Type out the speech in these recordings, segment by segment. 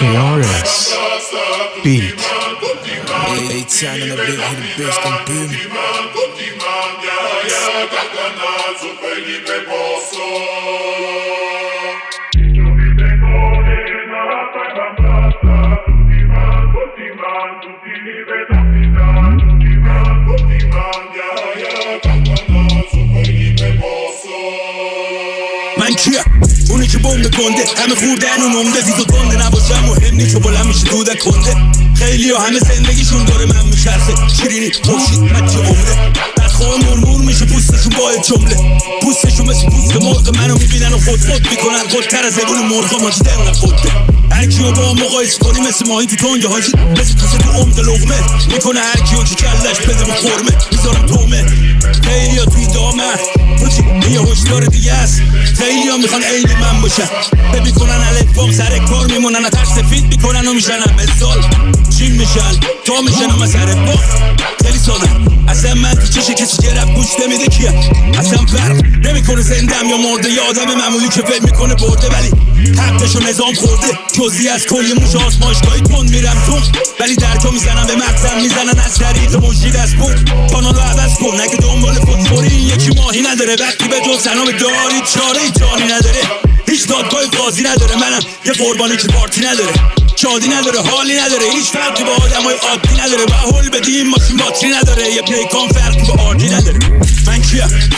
KRS Beat. Hit a bitch, boom. بمب گنده. همه خوردن اون عمده زیز و نباشم مهم نیست که بلند میشه دودک کنده خیلی ها همه زندگیشون داره من میچرخه. شیرینی پرشید مچه عمده بدخواه مرمور میشه پوستشون با جمله. پوستشون مثل پوست مرغ منو می‌بینن و خود خود می‌کنن. خودتر از زبون مرغ ماجی دلم خوده هر کیو با هم مقایسه کنی مثل ماهی تو تنگه حاجی. مثل کاسه تو عمد لغمه. می‌کنه هر کیو که کلش بده به خورمه می‌ذارم تومه. خیلی ها توی دامه. حاجی یه هشدار دیگه است. خیلی ها می‌خوان عین من باشن ببین کنن الفام سر کار میمونن ترس سفید می‌کنن و میشنن. مثال چین میشن تا میشن و سر با خیلی ساده. اصلا من تو چش کسی رب گوش نمیده کیه؟ اصلا فرق نمی‌کنه زندم یا مرده یا آدم معمولی که فکر می‌کنه برده. ولی حقشو نظام خورده. جزی از کلی موش آسمایشگاهی تند میرم تون ولی درجا می‌زنم به مغزم می‌زنن. از طریق مجید از بود کانال رو عوض کن. نگه دنبال فوتبوری یکی ماهی نداره. وقتی به جز سلام داری چاره. ای جانی نداره. هیچ دادگاه قاضی نداره. منم یه قربانی که پارتی نداره. شادی نداره حالی نداره. هیچ فرقی با آدمای عادی نداره. و هول بدیم ماشین باتری نداره. یه پیکان فرقی با آردی نداره. من کیم؟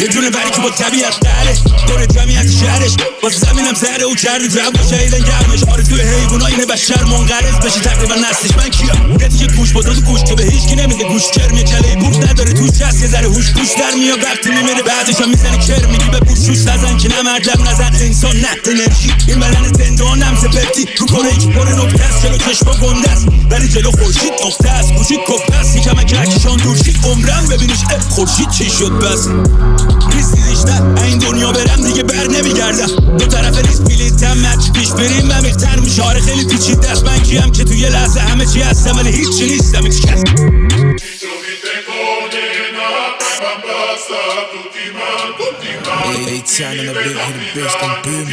یه دونه بری که با طبیعت داره دور جمعیت شهرش. واسه زمینم زهره او کرده جو شهیدن گرمش. آرزوی حیونا اینه بشر منقرض بشه تقریبا نستش من کیم یه دیگه گوش با دو گوش که به هیچ کی نمیده گوش کرمی کله بوش نداره. توش هست یه ذره هوش گوش در میاد. وقتی میمیره بعدش هم می‌زنه کر میگی به بوشوش نزن که نمردم نزن انسان نه انرژی. این بدن زندانم سپپتی رو کنه یک پر نکته است. جلو چشما گنده است. ولی جلو خورشید نقطه است. گوشید کفته است. یکم اگه اکشان دورشید عمرم ببینیش. خورشید چی شد بس؟ ریسیزش نه این دنیا برم دیگه بر نمیگردم دو طرف ریس بلیتم مچ پیش بریم عمیق‌تر میشه آره خیلی پیچیده است من کیم که توی لحظه همه چی هستم ولی هیچی نیستم هیچ کس Hey, time hit and boom.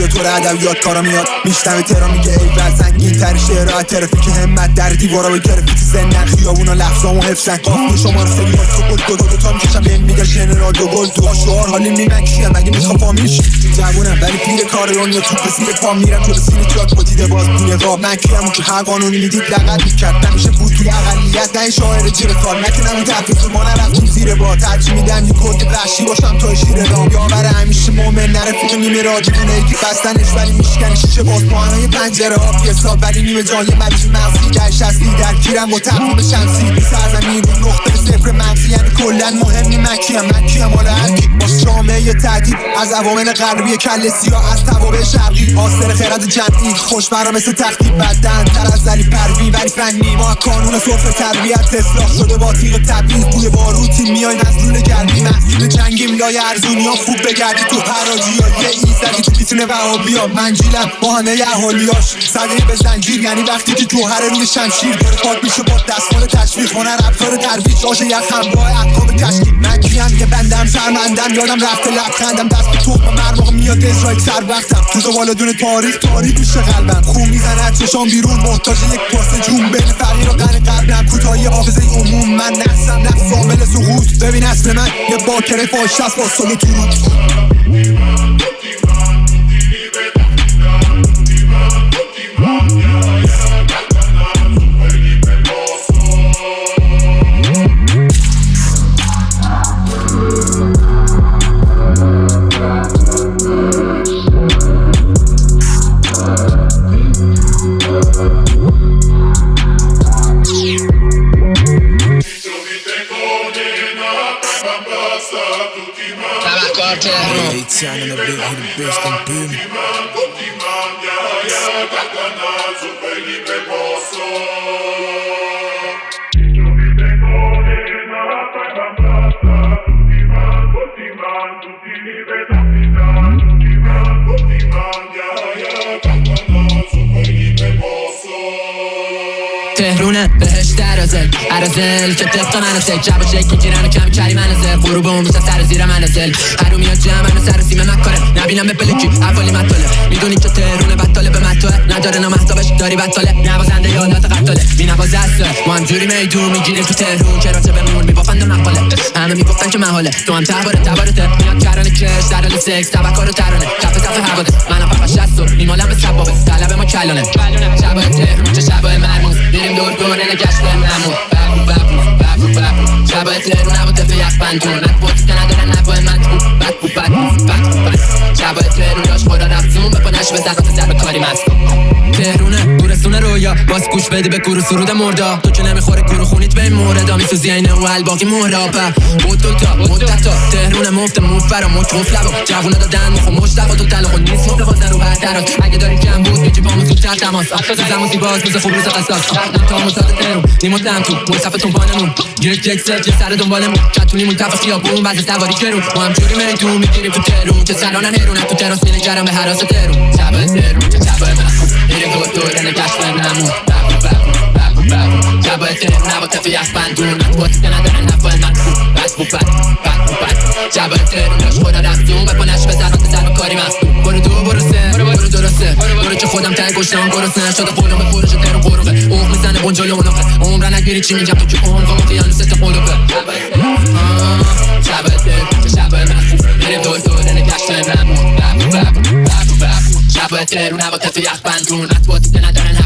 فدایم کلاسیاتور ادبیات کارا میاد. میشتم ترا میگه ای بل سنگین تر شعرها ترافیک همت در دیوارا به گرفتی زندن خیابونا لفظامو حفظن. کافی شما رو سری تو گل دو دو تا می‌کشم. بهم میگه ژنرال دو گل تو شعار. حالی میمن کیم مگه می‌خوام فامیل شی جوونم ولی پیر کار دنیا تو کسی پا میرم. جلو سینه جات با دیده باز بینه قاب. من کیم که هر قانونی می‌دید لغت می‌کرد. نمیشه بود توی اقلیت. نه این شاعر جیر کار. نکنم این تفیز ما نرفتیم زیر با ترجیح میدم یه کد وحشی باشم تا شیر دام یاور همیشه مومن. نرفیق نیمه را دیوونه یکی بستنش ولی میشکنی شیشه باز پاهنای پنجره ها حساب ولی نیمه جان یه مریض مغزی در شستی در کیرم با تقویم شمسی. سرزمین رو نقطه صفر مغزی یعنی کلا مهم نی مکیم مکیم حالا هرکی جامعه تهدید. از عوامل غربی کل سیاه از توابع شرقی. حاصل خرد جمعی خوش برا مثل تختی بدن. تر از علی پروی ولی فنی. ما کانون صرف تربیت اصلاح شده با تیغ تبریز بوی باروتی میای مزدون گرمی محصول جنگیم لای ارزونی ها خوب بگردی تو حراجی ها یه ایزدی تو می‌تونه وهابی ها منجیلم با همه اهالیاش. صدقه به زنجیر یعنی وقتی که جوهر روی شمشیر داره میشه با دستمال تشویق. هنر ابزار ترویج آش یخم با احکام تشکیل من کیم که بندم سرمندم یادم رفته لبخندم. دست به تخم مرماق میاد اسرائیل سر وقتم. تو زوال دون تاریخ تاریخ میشه قلبم. خون می‌زنه چشام بیرون. محتاج یک پاسه جون بین فقیر و غنی قبلم. کوتاهی حافظه عموم. من نفسم نفس عامل سقوط. ببین اصل من یه باکره فاش با سلو تو رو Hey, time in a bit, hit the best and boom. تهرونه بهش درازل عرازل که طبق منازل جب و شکل گیرن و کمی کری منازل غروب اون سر زیر منازل هرو میاد جمع منو سر سیمه مکاره. نبینم به پلکی. اولی مطاله. می‌دونی که تهرونه بطاله. به مطاله. نداره نمحتابش داری بطاله. نوازنده یادات قطاله بی نواز است ما جوری میدون می‌گیریم تو تهرون. چرا بمون میبافند مقاله. همه می‌گفتن که محاله تو هم تباره تبارته میاد کرانه کش در حال سکس تبکار و ترانه کف کف هواده منم فقط شست و میمالم به سبابه. طلب ما کلانه شبای تهرون چه شبای مرموز. میریم دور دور نگشت نمون ببو ببو ببو ببو. شبای تهرون نبود تفه یک بندون نبود که ندارن نبای مدبو بدبو بدبو بدبو بدبو شبای تهرون داشت خدا رفتون بپنش به زخات سر به کاری مستون تهرونه گورستون رویا. باز گوش بدی به کورو سرود مردا. تو که نمی‌خوره خونیت به این موردا میسوزی اینه و الباقی مهرابه بود تا مدت تهرون مفت موفر و مچ مفلب جوونا دادن مخو مشتق و تو تلخ و نیست متوازن رو بهترات اگه داری کم بود میجی با زودتر تماس. زمان زیباز میزه خوب روز قصاص. نم تا مساد تهرون نیمون تم تو. مصطفتون بانمون. یک یک سر چه سر دنبالمون. کتونیمون تفا خیابون بعضی سواری کرون ما هم جوری میتون می‌گیریم تو تهرون. که سرانن هرونه تو تراس میره جرم به حراس تهرون. شب تهرون دور نگشت نمون. از بندون که نداره نفای من بدبو بدبو بدبو بدبو شبای تهرون داشت خدا رفتون بپنش به زران سر به کاری مستون برو دو برو سه برو درسته برو که خودم تنگ گشتم گرسنه شده خودم به پرش تهرون قروقه اوه می‌زنه بونجلو اونقه عمره نگیری چی میگم تو که اون قام قیانو ست قلوبه شبای تهرون شبای من میریم دور دور نگشت نمون ببو ببو ببو ببو شبای تهرون هوا تفی یخ بندون اطواتی که ندارن